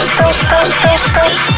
spray, spray, spray, spray.